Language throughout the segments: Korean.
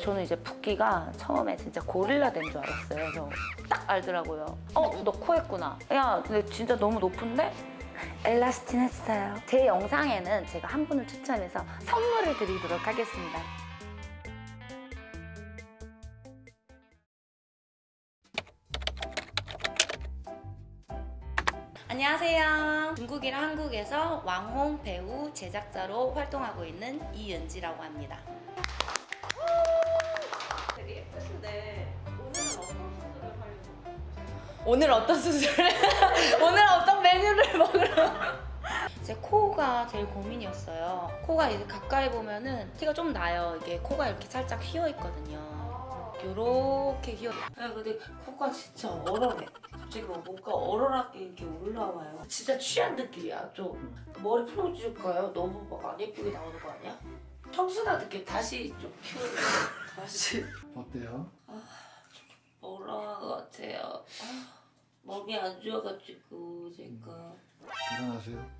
저는 이제 붓기가 처음에 진짜 고릴라 된 줄 알았어요. 그래서 딱 알더라고요. 어, 너 코 했구나. 야, 근데 진짜 너무 높은데? 엘라스틴 했어요. 제 영상에는 제가 한 분을 추첨해서 선물을 드리도록 하겠습니다. 안녕하세요. 중국이랑 한국에서 왕홍 배우 제작자로 활동하고 있는 이은지라고 합니다. 되게 예쁘신데 오늘은 어떤 수술을 하려고 오늘 어떤 수술을? 오늘 어떤 메뉴를 먹으러? 제 코가 제일 고민이었어요. 코가 이제 가까이 보면은 티가 좀 나요. 이게 코가 이렇게 살짝 휘어 있거든요. 요렇게 휘어. 야 근데 코가 진짜 얼얼해. 갑자기 뭐 뭔가 얼얼하게 이렇게 올라와요. 진짜 취한 느낌이야. 좀 머리 풀어줄까요? 너무 막 안 예쁘게 나오는 거 아니야? 청순한 느낌 다시 좀 피우는 다시 어때요? 올라간 것 같아요. 아, 몸이 안 좋아가지고 제가 일어나세요.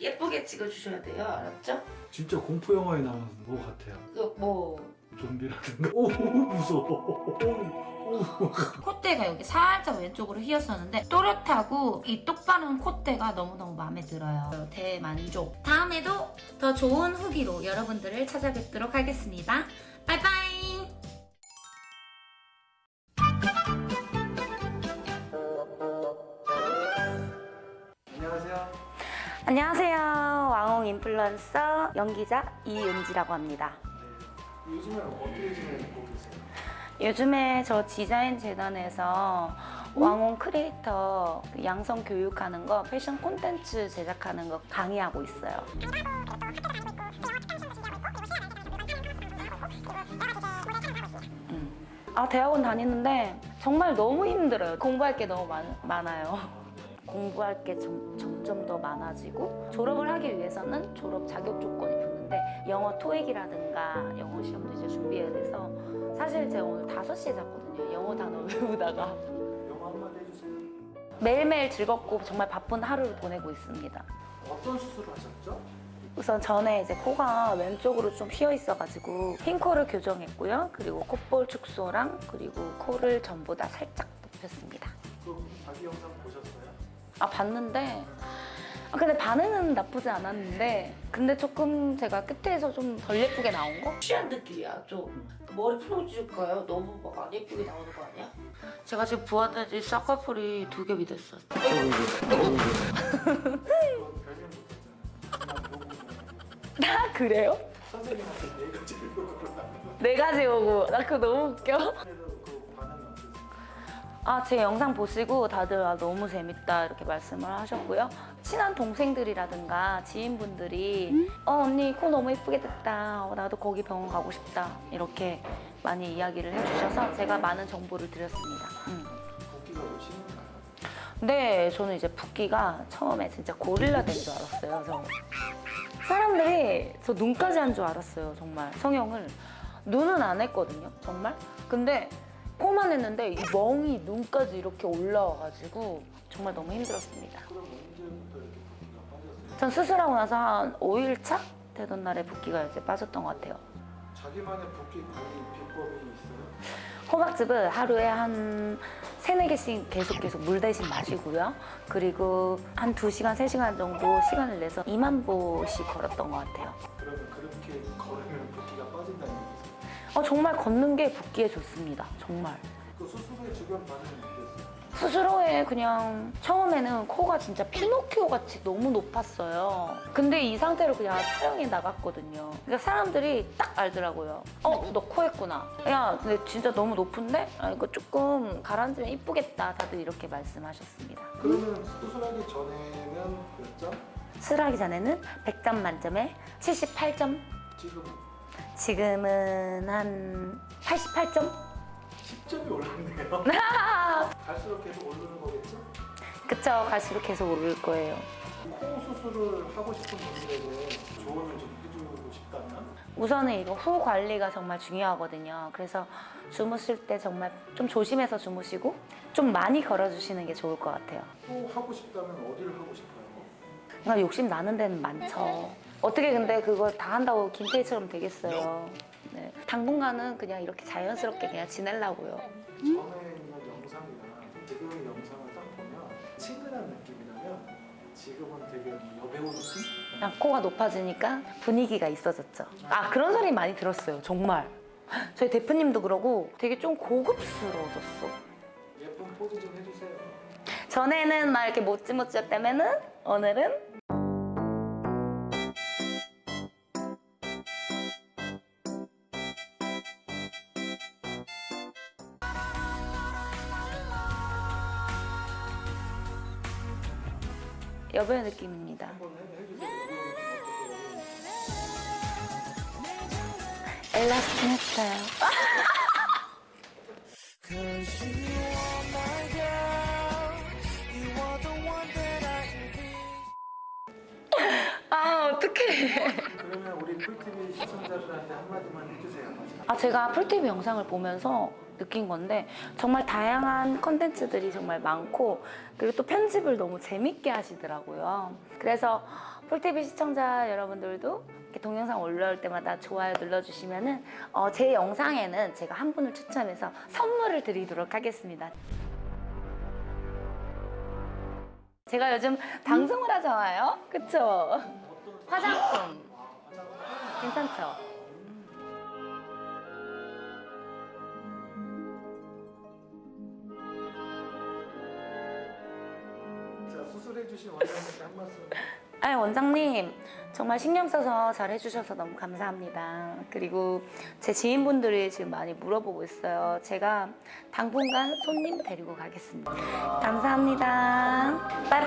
예쁘게 찍어주셔야 돼요, 알았죠? 진짜 공포 영화에 나오는 뭐 같아요. 그뭐 좀비라든가. 오 무서워. 오, 콧대가 여기 살짝 왼쪽으로 휘었었는데 또렷하고 이 똑바른 콧대가 너무너무 마음에 들어요. 대만족. 다음에도 더 좋은 후기로 여러분들을 찾아뵙도록 하겠습니다. 바이바이! 안녕하세요. 안녕하세요. 왕홍 인플루언서 연기자 이은지라고 합니다. 네. 요즘에 어떻게 지내고 계세요? 요즘에 저 디자인 재단에서 왕홍 크리에이터 그 양성 교육하는 거 패션 콘텐츠 제작하는 거 강의하고 있어요. 음. 아 대학원 다니는데 정말 너무 힘들어요. 공부할 게 너무 많, 많아요. 공부할 게 점, 점점 더 많아지고 졸업을 하기 위해서는 졸업 자격 조건이 영어 토익이라든가 영어 시험도 이제 준비해야 돼서 사실 제가 오늘 5시에 잤거든요. 영어 단어 외우다가 영화 한마디 해주세요. 매일매일 즐겁고 정말 바쁜 하루를 보내고 있습니다. 어떤 수술을 하셨죠? 우선 전에 이제 코가 왼쪽으로 좀 휘어 있어가지고 흰 코를 교정했고요. 그리고 콧볼 축소랑 그리고 코를 전부 다 살짝 높였습니다. 그 자기 영상 보셨어요? 아 봤는데 아, 근데 반응은 나쁘지 않았는데 근데 조금 제가 끝에서 좀 덜 예쁘게 나온 거? 취한 느낌이야 좀 머리 풀어줄까요? 너무 막 안 예쁘게 나오는 거 아니야? 제가 지금 부었는지 쌍꺼풀이 두 겹이 됐어 아 그래요? 선생님한테 네 가지 네 오고 나 그거 너무 웃겨 아, 제 영상 보시고 다들 아, 너무 재밌다 이렇게 말씀을 하셨고요. 친한 동생들이라든가 지인분들이 어 언니 코 너무 예쁘게 됐다. 어, 나도 거기 병원 가고 싶다. 이렇게 많이 이야기를 해주셔서 제가 많은 정보를 드렸습니다. 음. 근데 저는 이제 붓기가 처음에 진짜 고릴라 된 줄 알았어요. 그래서 사람들이 저 눈까지 한 줄 알았어요. 정말 성형을 눈은 안 했거든요. 정말. 근데 코만 했는데 이 멍이 눈까지 이렇게 올라와가지고 정말 너무 힘들었습니다. 전 수술하고 나서 한 5일차 되던 날에 붓기가 이제 빠졌던 것 같아요. 자기만의 붓기 관리 비법이 있어요? 호박즙을 하루에 한 세네 개씩 계속 계속 물 대신 마시고요. 그리고 한 2시간, 3시간 정도 시간을 내서 2만 보씩 걸었던 것 같아요. 그러면 그렇게 걸으면 붓기가 정말 걷는 게 붓기에 좋습니다. 정말. 그 수술 후에 주변 반응이 어땠어요? 수술 후에 그냥 처음에는 코가 진짜 피노키오 같이 너무 높았어요. 근데 이 상태로 그냥 촬영에 나갔거든요. 그러니까 사람들이 딱 알더라고요. 어, 너 코 했구나. 야, 근데 진짜 너무 높은데? 아, 이거 조금 가라앉으면 이쁘겠다. 다들 이렇게 말씀하셨습니다. 그러면 수술하기 전에는 몇 점? 수술하기 전에는 100점 만점에 78점. 지금 지금은 한 88점? 10점이 올랐네요. 갈수록 계속 오르는 거겠죠? 그쵸. 갈수록 계속 오를 거예요. 코 수술을 하고 싶은 분들에게 조언을 좀 해주고 싶다면? 우선은 이거 후 관리가 정말 중요하거든요. 그래서 주무실 때 정말 좀 조심해서 주무시고 좀 많이 걸어주시는 게 좋을 것 같아요. 코 하고 싶다면 어디를 하고 싶어요? 그러니까 욕심 나는 데는 많죠. 어떻게 근데 그걸 다 한다고 김태희처럼 되겠어요. 네. 당분간은 그냥 이렇게 자연스럽게 그냥 지내려고요. 전에 있는 영상이랑 지금의 영상을 딱 보면 친근한 느낌이라면 지금은 되게 여배우 느낌? 그냥 코가 높아지니까 분위기가 있어졌죠. 아 그런 소리 많이 들었어요. 정말. 저희 대표님도 그러고 되게 좀 고급스러워졌어. 예쁜 포즈 좀 해주세요. 전에는 막 이렇게 모찌모찌였다면은 오늘은 여배우 느낌입니다. 엘라스틴 했어요. 아 어떡해. 그러면 우리 풀TV 시청자들한테 한마디만 해주세요. 아, 제가 풀TV 영상을 보면서 느낀 건데 정말 다양한 컨텐츠들이 정말 많고 그리고 또 편집을 너무 재밌게 하시더라고요. 그래서 풀TV 시청자 여러분들도 이렇게 동영상 올라올 때마다 좋아요 눌러주시면은 어, 제 영상에는 제가 한 분을 추첨해서 선물을 드리도록 하겠습니다. 제가 요즘 방송을 하잖아요. 그쵸? 화장품. 괜찮죠? 해주신 원장님께 한 말씀. 아니 원장님 정말 신경 써서 잘 해주셔서 너무 감사합니다. 그리고 제 지인분들이 지금 많이 물어보고 있어요. 제가 당분간 손님 데리고 가겠습니다. 감사합니다. 빠이빠이.